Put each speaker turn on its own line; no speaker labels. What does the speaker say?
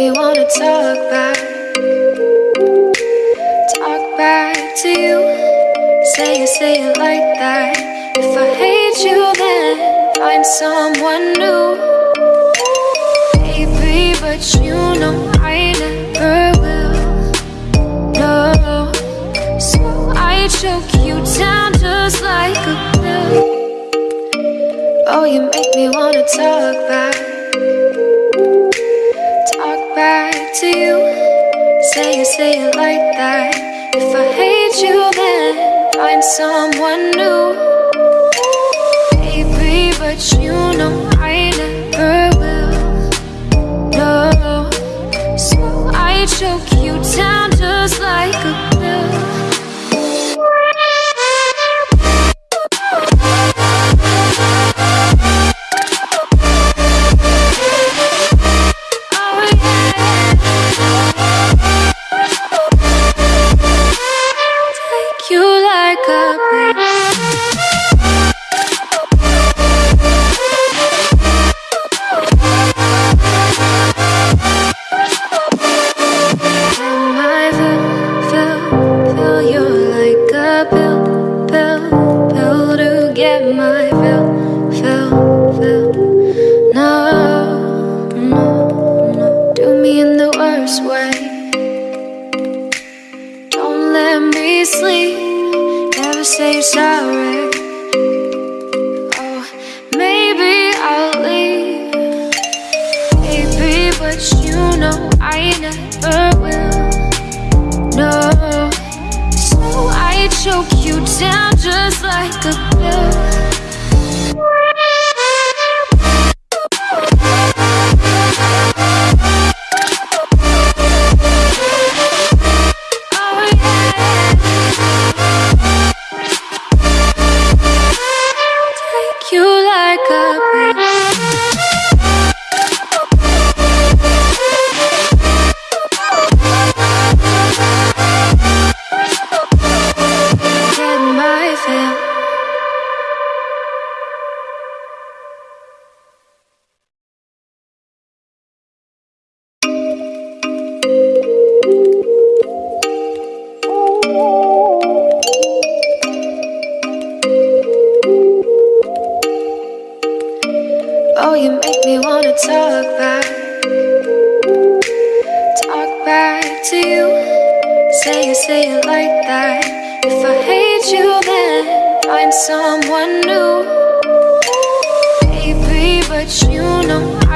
Me wanna talk back. Talk back to you. Say it, say it like that. If I hate you, then find someone new. Baby, but you know I never will. No, so I choke you Say it, like that. If I hate you, then find someone new. Baby, but you know sleep, never say sorry. Oh, maybe I'll leave. Baby, but you know I never will. No, so I choke you down just like a pill. Oh, you make me wanna talk back. Talk back to you. Say it, say it like that. If I hate you, find someone new. Baby, but you know